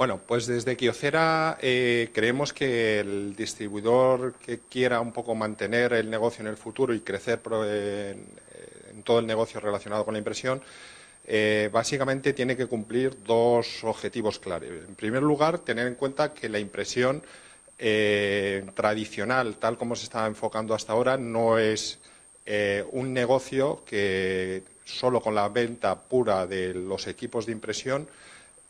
Bueno, pues desde Kiocera eh, creemos que el distribuidor que quiera un poco mantener el negocio en el futuro y crecer en, todo el negocio relacionado con la impresión, eh, básicamente tiene que cumplir dos objetivos clave. En primer lugar, tener en cuenta que la impresión eh, tradicional, tal como se está enfocando hasta ahora, no es un negocio que solo con la venta pura de los equipos de impresión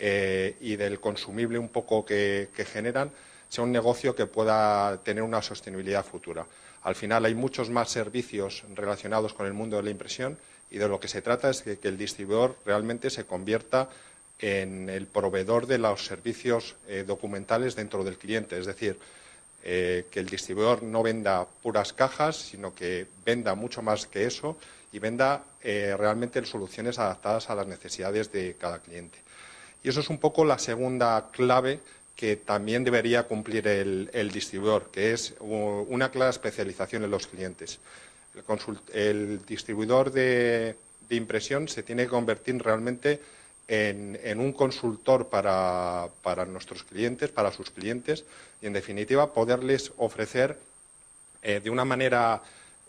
eh, y del consumible un poco que, generan sea un negocio que pueda tener una sostenibilidad futura. Al final hay muchos más servicios relacionados con el mundo de la impresión y de lo que se trata es que, el distribuidor realmente se convierta en el proveedor de los servicios eh, documentales dentro del cliente, es decir, eh, que el distribuidor no venda puras cajas, sino que venda mucho más que eso y venda realmente soluciones adaptadas a las necesidades de cada cliente. Y eso es un poco la segunda clave que también debería cumplir el, distribuidor, que es una clara especialización en los clientes. El, distribuidor de, impresión se tiene que convertir realmente en, un consultor para, nuestros clientes, para sus clientes, y en definitiva poderles ofrecer eh, de una manera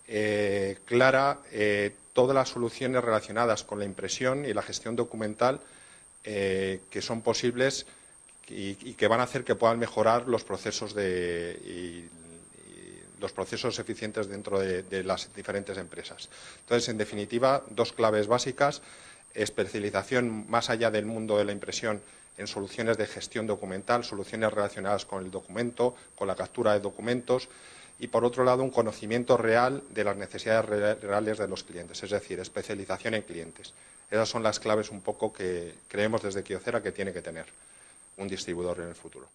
eh, clara eh, todas las soluciones relacionadas con la impresión y la gestión documental eh, que son posibles y, que van a hacer que puedan mejorar los procesos de, los procesos eficientes dentro de, las diferentes empresas. Entonces, en definitiva, dos claves básicas, especialización más allá del mundo de la impresión en soluciones de gestión documental, soluciones relacionadas con el documento, con la captura de documentos y, por otro lado, un conocimiento real de las necesidades reales de los clientes, es decir, especialización en clientes. Esas son las claves un poco que creemos desde Kiocera que tiene que tener un distribuidor en el futuro.